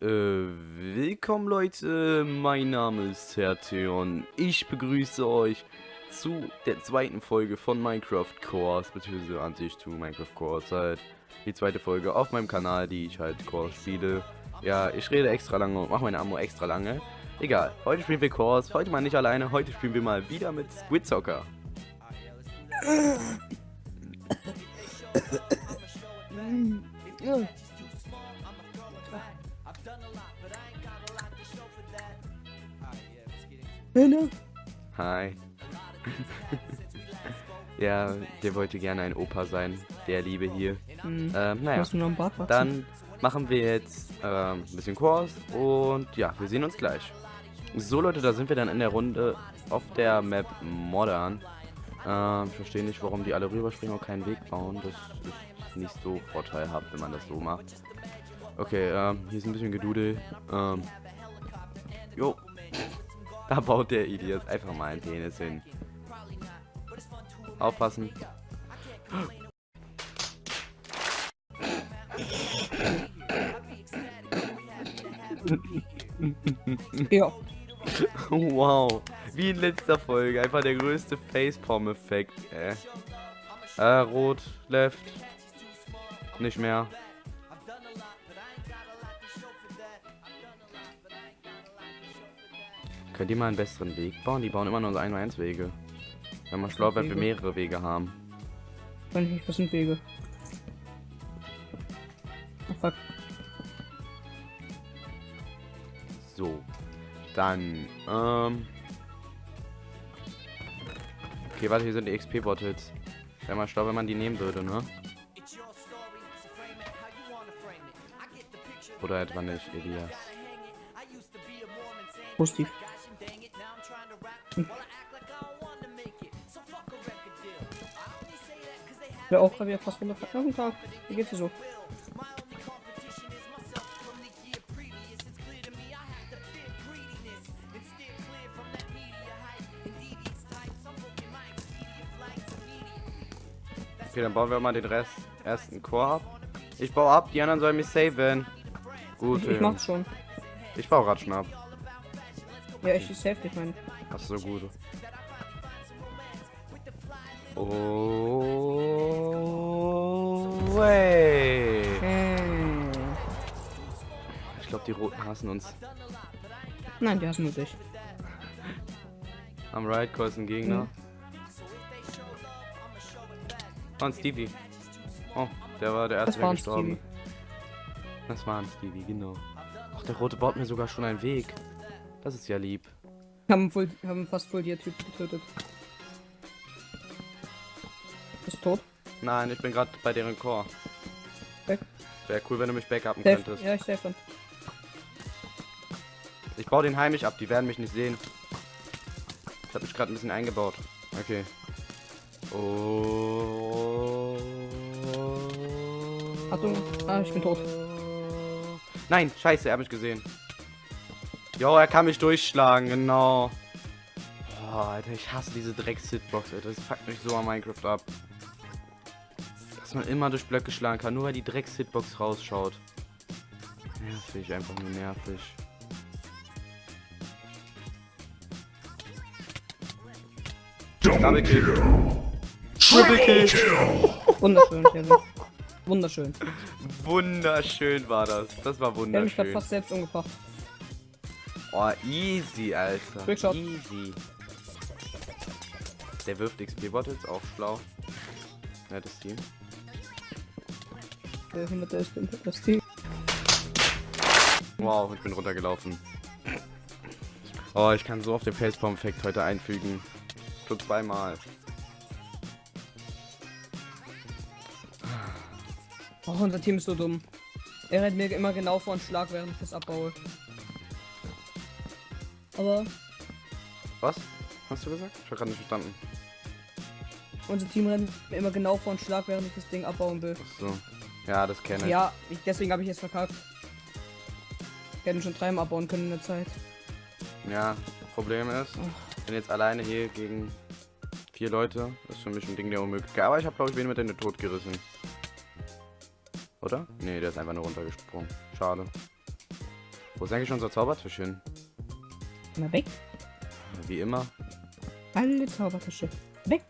Äh, willkommen Leute, mein Name ist Hertheon. Ich begrüße euch zu der zweiten Folge von Minecraft Course, beziehungsweise an sich zu Minecraft Course, halt die zweite Folge auf meinem Kanal, die ich halt Course spiele. Ja, ich rede extra lange und mache meine Ammo extra lange. Egal, heute spielen wir Course, heute mal nicht alleine, heute spielen wir mal wieder mit Squid Soccer. Hallo. Hi. ja, der wollte gerne ein Opa sein, der Liebe hier. Hm. Ähm, naja, dann machen wir jetzt ähm, ein bisschen Kurs und ja, wir sehen uns gleich. So Leute, da sind wir dann in der Runde auf der Map Modern. Ähm, ich verstehe nicht, warum die alle rüberspringen und keinen Weg bauen. Das ist nicht so vorteilhaft, wenn man das so macht. Okay, ähm, hier ist ein bisschen Gedudel. Ähm, jo. Da baut der Idiot einfach mal einen Penis hin. Aufpassen. Ja. Wow. Wie in letzter Folge. Einfach der größte Facepalm-Effekt, äh. Äh, rot, left. Nicht mehr. Könnt ihr mal einen besseren Weg bauen? Die bauen immer nur so 1 1 Wege. Wenn man schlau wird, wir mehrere Wege haben. Kann ich nicht, was sind Wege? Oh fuck. So. Dann, ähm. Okay, warte, hier sind die XP-Bottles. Wäre mal schlau, wenn man die nehmen würde, ne? Oder etwa nicht, Elias. Positiv. Ja, auch gerade wieder fast runterfallen. Ja, guten Tag. Wie geht's dir so? Okay, dann bauen wir mal den Rest ersten Core ab. Ich baue ab, die anderen sollen mich saven. Gut, Ich, ich ähm, mach's schon. ich baue grad schon ab. Ja, ich save dich, mein. Ach so, gut. Oh, way. Äh. Ich glaube, die Roten hassen uns. Nein, die hassen nur dich. Am Right Call ist ein Gegner. Mhm. Oh, ein Stevie. Oh, der war der erste, der gestorben. Stevie. Das war ein Stevie, genau. Ach, der Rote baut mir sogar schon einen Weg. Das ist ja lieb. Haben, voll, haben fast voll die Typ getötet. Ist tot. Nein, ich bin gerade bei deren Core. Weg. Wäre cool, wenn du mich backuppen Safe. könntest. Ja, ich dann. Ich baue den heimisch ab, die werden mich nicht sehen. Ich habe mich gerade ein bisschen eingebaut. Okay. Oh. Achtung. Ah, ich bin tot. Nein, scheiße, er hat mich gesehen. Jo, er kann mich durchschlagen, genau. Boah, Alter, ich hasse diese Drecks-Hitbox, Alter. Das fuckt mich so an Minecraft ab. Dass man immer durch Blöcke schlagen kann, nur weil die Drecks-Hitbox rausschaut. Nervig, einfach nur nervig. Double Kill. Triple Kill. Wunderschön. Wunderschön. Wunderschön war das. Das war Ich habe mich wunderschön. fast selbst umgebracht. Oh, easy, Alter. Easy. Der wirft XP-Bottles, auch schlau. Nettes Team. Der Behinderte ist das Team. Wow, ich bin runtergelaufen. Oh, ich kann so auf den Facepalm-Effekt heute einfügen. Schon zweimal. Oh, unser Team ist so dumm. Er rennt mir immer genau vor einen Schlag, während ich das abbaue. Aber Was? Hast du gesagt? Ich hab gerade nicht verstanden. unser Team rennt mir immer genau vor einen Schlag, während ich das Ding abbauen will. Ach so. Ja, das kenne ich. Ja, ich, deswegen habe ich jetzt verkackt. Ich hätte ihn schon dreimal abbauen können in der Zeit. Ja, Problem ist, ich bin jetzt alleine hier gegen vier Leute. Das ist für mich ein Ding der Unmöglichkeit. Aber ich habe, glaube ich, wen mit in den Tod gerissen. Oder? Nee, der ist einfach nur runtergesprungen. Schade. Wo ist eigentlich unser Zaubertisch hin? Mal weg. Wie immer. Alle Zaubertische. Weg.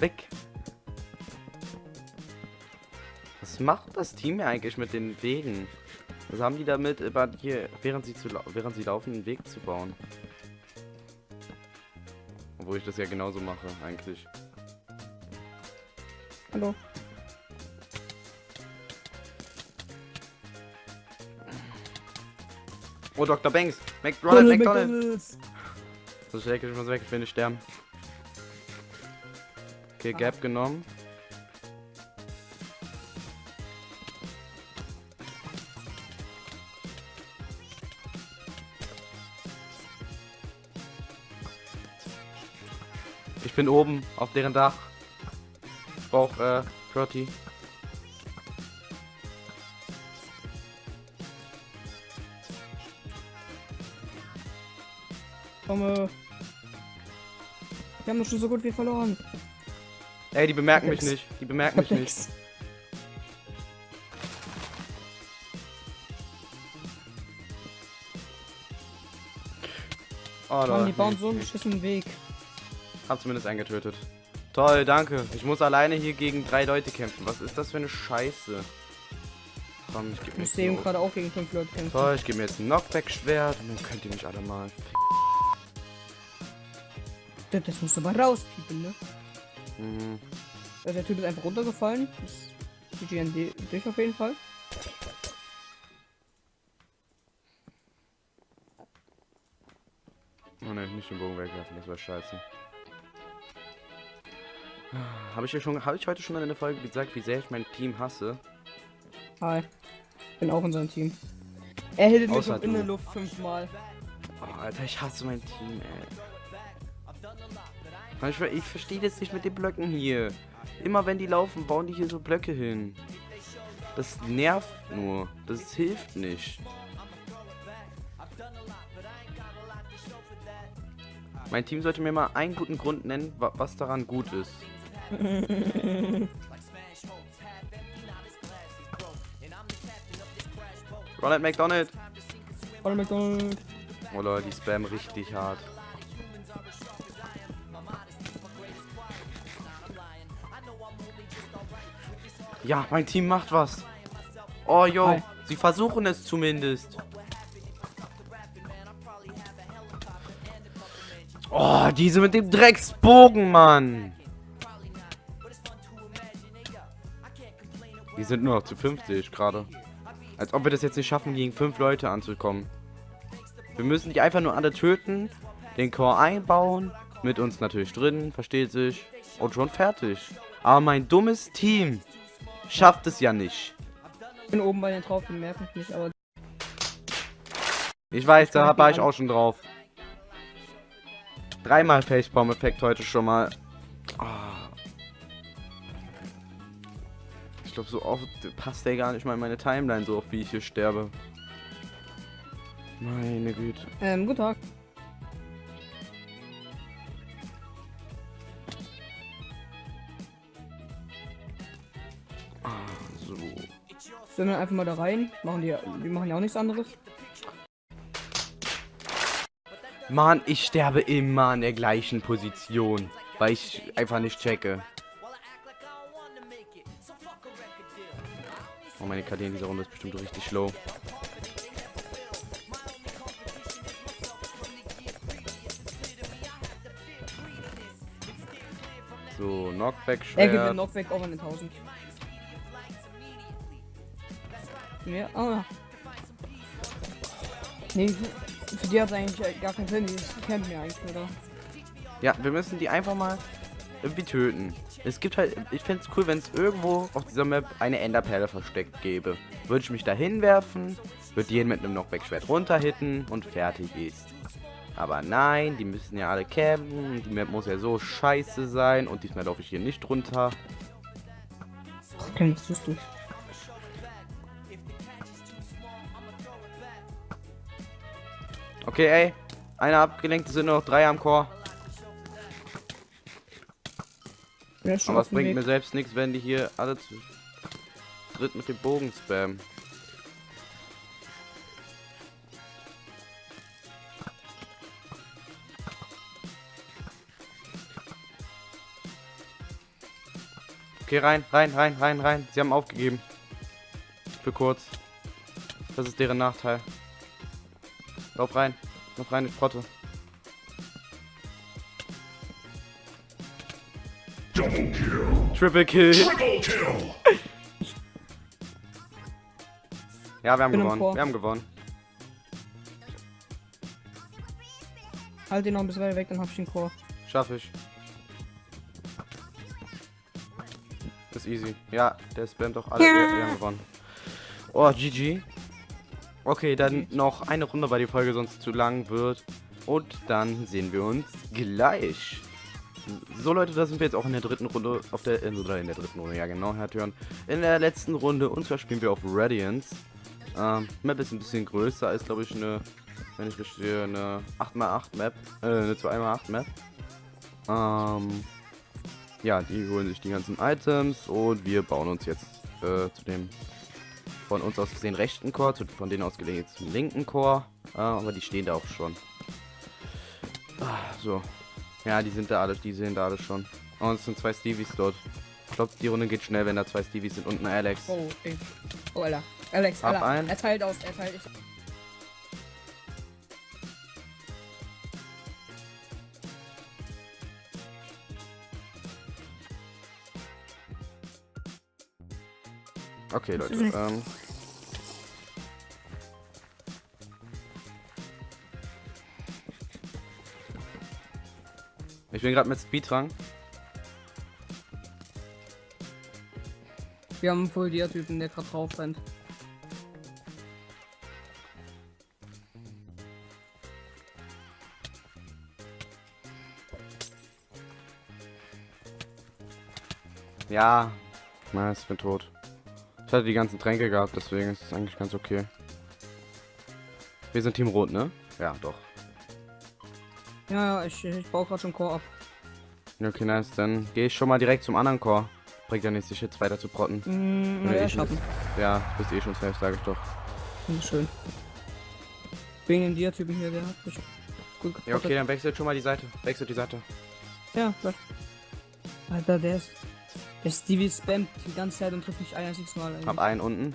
Weg. Was macht das Team hier eigentlich mit den Wegen? Was haben die damit, über hier, während sie, zu, während sie laufen, einen Weg zu bauen? Obwohl ich das ja genauso mache, eigentlich. Hallo. Oh, Dr. Banks! McDonald! McDonald's. So schnell ich muss weg, ich will nicht sterben. Okay, Gap genommen. Ich bin oben auf deren Dach. Ich brauch äh, Proty. Komme. Wir haben doch schon so gut wie verloren. Ey, die bemerken mich Nix. nicht. Die bemerken mich nicht. Nix. Oh, Mann, die bauen so einen beschissenen Weg. Hab zumindest einen getötet. Toll, danke. Ich muss alleine hier gegen drei Leute kämpfen. Was ist das für eine Scheiße? Komm, ich geb Ich mir dem ein- gerade auch gegen fünf Leute kämpfen. Toll, ich gebe mir jetzt ein Knockback-Schwert und dann könnt ihr mich alle mal. Das, das musst du mal rauspiepen, ne? Mhm. Also der Typ ist einfach runtergefallen. Das GGND dich auf jeden Fall. Oh ne, nicht den Bogen wegwerfen, das war scheiße. Habe ich, ja schon, hab ich heute schon in der Folge gesagt, wie sehr ich mein Team hasse? Hi. Bin auch in seinem Team. Er hittet mich auch in der. Luft fünfmal. Oh, Alter, ich hasse mein Team, ey. Mann, Ich, ver- ich verstehe das nicht mit den Blöcken hier. Immer wenn die laufen, bauen die hier so Blöcke hin. Das nervt nur. Das hilft nicht. Mein Team sollte mir mal einen guten Grund nennen, wa- was daran gut ist. Ronald McDonald. Ronald McDonald. Oh Leute, die spammen richtig hart. Ja, mein Team macht was. Oh, yo, Hi. sie versuchen es zumindest. Oh, diese mit dem Drecksbogen, Mann. Die sind nur noch zu 50 gerade. Als ob wir das jetzt nicht schaffen, gegen fünf Leute anzukommen. Wir müssen die einfach nur alle töten, den Core einbauen, mit uns natürlich drin, versteht sich, und schon fertig. Aber mein dummes Team schafft es ja nicht. Ich bin oben bei den drauf, die mich nicht, aber Ich weiß, da war ich auch schon drauf. Dreimal Facepalm-Effekt heute schon mal. Ah. Ich glaube, so oft passt der gar nicht mal in meine Timeline, so oft wie ich hier sterbe. Meine Güte. ähm, guten Tag. Ah, so. Sind wir einfach mal da rein. Machen die, die machen ja auch nichts anderes. Mann, ich sterbe immer an der gleichen Position, weil ich einfach nicht checke. Oh, meine KD in dieser Runde ist bestimmt richtig low. So, Knockback Er gibt den Schwert. Knockback auch an den 1000. Ja, ah. Nee, für, für die hat es eigentlich gar keinen Sinn. Die kennt mir eigentlich, oder? Ja, wir müssen die einfach mal irgendwie töten. Es gibt halt, ich fände es cool, wenn es irgendwo auf dieser Map eine Enderperle versteckt gäbe. Würde ich mich da hinwerfen, würde jeden mit einem Knockback-Schwert runterhitten und fertig ist. Aber nein, die müssen ja alle campen, die Map muss ja so scheiße sein und diesmal laufe ich hier nicht runter. Okay, was tust du? Okay, ey, einer abgelenkt, es sind nur noch drei am Chor. Ja, Aber es bringt Weg. mir selbst nichts, wenn die hier alle zu dritt mit dem Bogen spammen. Okay, rein, rein, rein, rein, rein. Sie haben aufgegeben. Für kurz. Das ist deren Nachteil. Lauf rein. Lauf rein, ich Frotte. Triple Kill. Triple kill. Ja, wir haben gewonnen. Wir haben gewonnen. Halt den noch ein bisschen weiter weg, dann hab ich den Chor. Schaff ich. Ist easy. Ja, der spammt doch alle. Ja. Wir, wir haben gewonnen. Oh, GG. Okay, dann noch eine Runde, weil die Folge sonst zu lang wird. Und dann sehen wir uns gleich. So Leute, da sind wir jetzt auch in der dritten Runde, auf der, in, oder in der dritten Runde, ja genau, Herr Türen. In der letzten Runde, und zwar spielen wir auf Radiance. Ähm, Map ist ein bisschen größer, ist glaube ich eine, wenn ich sehe, eine 8x8 Map, äh, eine 2x8 Map. Ähm, ja, die holen sich die ganzen Items und wir bauen uns jetzt äh, zu dem von uns aus gesehen rechten Chor, zu, von denen aus gelegen zum linken Chor. Äh, aber die stehen da auch schon. Ah, so. Ja, die sind da alle, die sehen da alle schon. Und es sind zwei Stevies dort. Ich glaube, die Runde geht schnell, wenn da zwei Stevies sind und ein Alex. Oh, okay. Oh, Alter. Alex, Hab Alter. einen. Er teilt aus, er teilt. Ich... Okay, Leute. Ähm, ich bin gerade mit Speedrang. Wir haben einen Full-Dia-Typen, der gerade drauf rennt. Ja, na, ich bin tot. Ich hatte die ganzen Tränke gehabt, deswegen ist es eigentlich ganz okay. Wir sind Team Rot, ne? Ja, doch. Ja, ja, ich, ich baue gerade schon Chor ab. Okay, nice. Dann gehe ich schon mal direkt zum anderen Chor. Bringt ja nichts, sich jetzt weiter zu protten. Mm, ja, schaffen. Ja, bist eh schon safe, sage ich doch. Schön. Wegen dem Dia-Typen hier, der hat mich gut Ja, okay, dann wechselt schon mal die Seite. Wechselt die Seite. Ja, klar. Alter, der ist. Der Stevie spammt die ganze Zeit und trifft mich ein einziges Mal. eigentlich. Hab einen unten.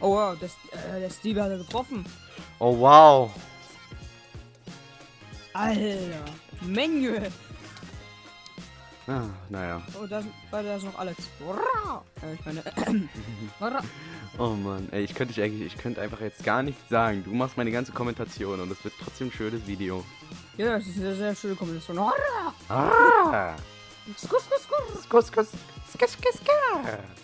Oh wow, der, äh, der Stevie hat er getroffen. Oh, wow. Alter, Menge. Ah, naja. Oh, da ist, da ist noch Alex. Ja, ich meine. Oh Mann, ey, ich könnte dich eigentlich, ich könnte einfach jetzt gar nichts sagen. Du machst meine ganze Kommentation und es wird trotzdem ein schönes Video. ja, das ist eine sehr schöne Kombination. Ah! Skus, skus, skus. Skus, skus, skus, skus, skus.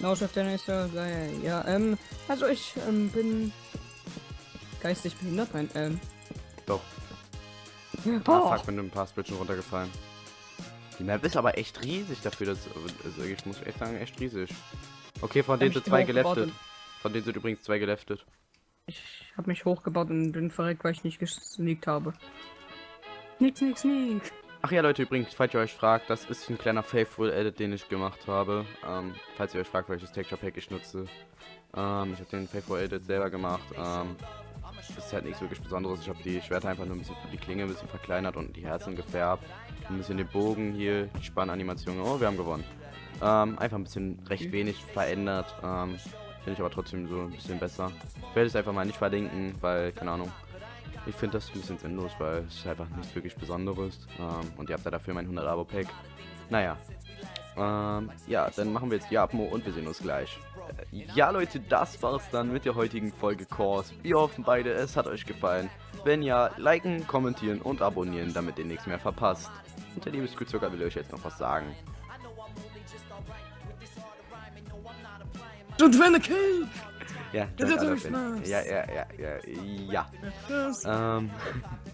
No, Chef, der nächste. Geil. Ja, ähm, also ich ähm, bin geistig behindert, nein, ähm. Doch. Oh, Ah, fuck, bin ein paar Bridgen runtergefallen. Die Map ist aber echt riesig dafür, dass, also ich muss echt sagen, echt riesig. Okay, von denen sind zwei geleftet. Von denen sind übrigens zwei geleftet. Ich habe mich hochgebaut und bin verreckt, weil ich nicht gesneakt habe. Nix, nix, nix. Ach ja, Leute, übrigens, falls ihr euch fragt, das ist ein kleiner Faithful Edit, den ich gemacht habe. Ähm, falls ihr euch fragt, welches Texture Pack ich nutze. Ähm, ich habe den Faithful Edit selber gemacht. Ähm, das ist halt nichts wirklich Besonderes. Ich habe die Schwerter einfach nur ein bisschen, die Klinge ein bisschen verkleinert und die Herzen gefärbt. Ein bisschen den Bogen hier, die Spannanimation. Oh, wir haben gewonnen. Ähm, einfach ein bisschen recht wenig verändert. Ähm, Finde ich aber trotzdem so ein bisschen besser. Ich werde es einfach mal nicht verlinken, weil, keine Ahnung, ich finde das ein bisschen sinnlos, weil es einfach nichts wirklich Besonderes. Ähm, und ihr habt ja dafür mein 100 Abo Pack. Naja. Ähm, ja, dann machen wir jetzt die Abmo und wir sehen uns gleich. Äh, ja, Leute, das war's dann mit der heutigen Folge Kurs. Wir hoffen beide, es hat euch gefallen. Wenn ja, liken, kommentieren und abonnieren, damit ihr nichts mehr verpasst. Und der liebe Squidzucker will euch jetzt noch was sagen. Don't win the kill! Ja, Das ist. Spaß. ja, ja, ja, ja, ja. Ähm,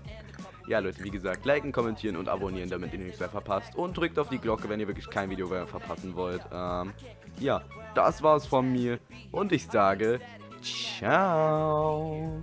ja, Leute, wie gesagt, liken, kommentieren und abonnieren, damit ihr nichts mehr verpasst. Und drückt auf die Glocke, wenn ihr wirklich kein Video mehr verpassen wollt. Ähm, ja, das war's von mir. Und ich sage, ciao.